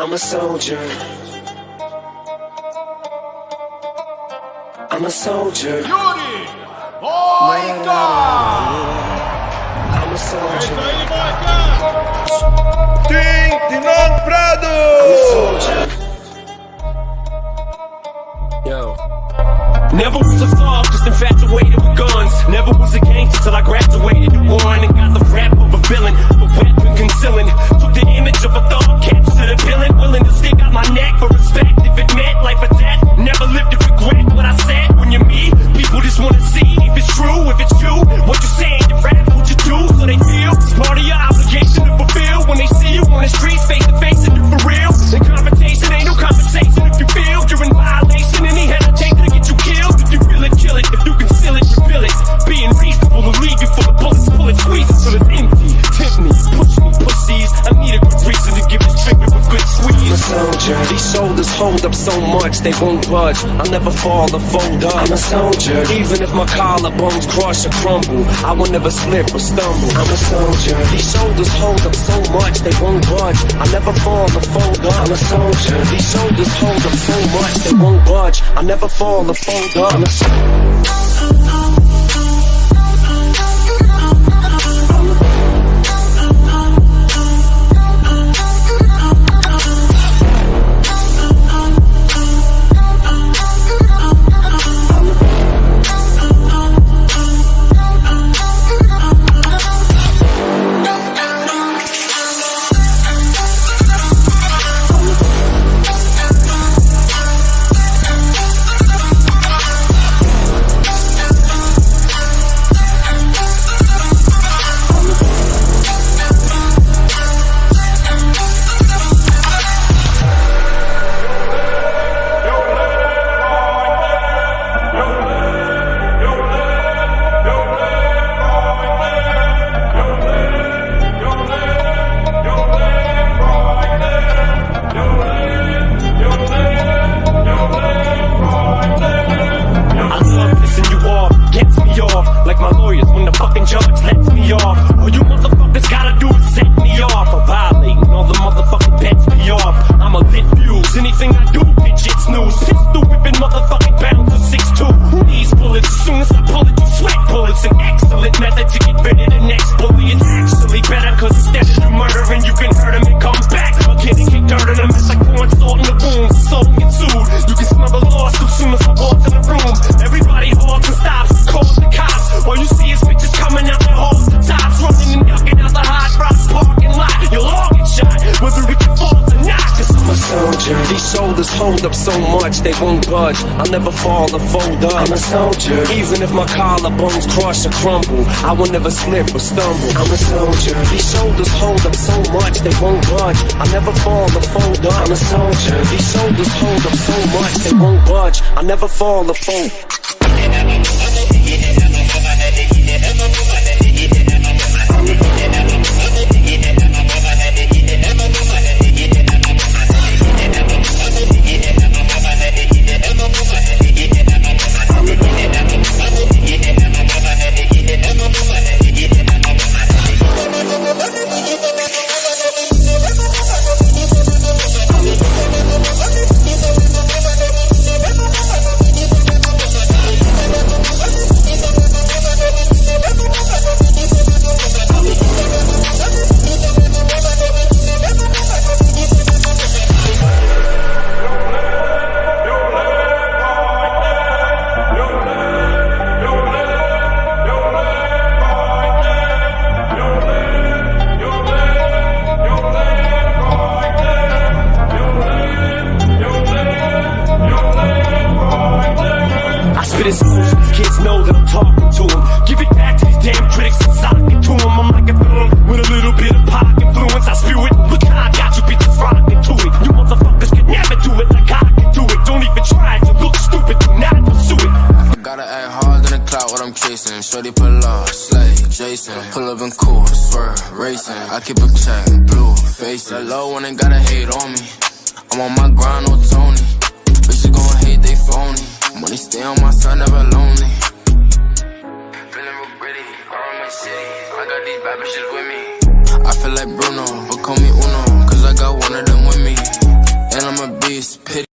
I'm a soldier. I'm a soldier. Yuri! Moicano! I'm a soldier. I'm a soldier. These shoulders hold up so much they won't budge. I'll never fall or fold up. I'm a soldier. Even if my collarbones crush or crumble, I will never slip or stumble. I'm a soldier. These shoulders hold up so much they won't budge. I'll never fall or fold up. I'm a soldier. These shoulders hold up so much they won't budge. I'll never fall or fold up. Hold up so much they won't budge. I'll never fall or fold up. I'm a soldier. Even if my collarbones crush or crumble, I will never slip or stumble. I'm a soldier. These shoulders hold up so much they won't budge. I'll never fall or fold up. I'm a soldier. These shoulders hold up so much they won't budge. I'll never fall or fold. I chasing, shorty pull off, slay, Jason. Pull up in cool, swerve, racing. I keep a check, blue, face it. Low one ain't gotta hate on me. I'm on my grind, no Tony. Bitches gon' hate, they phony. Money stay on my side, never lonely. Feeling real gritty, all my city. I got these bad bitches with me. I feel like Bruno, but call me Uno, cause I got one of them with me. And I'm a beast, pity.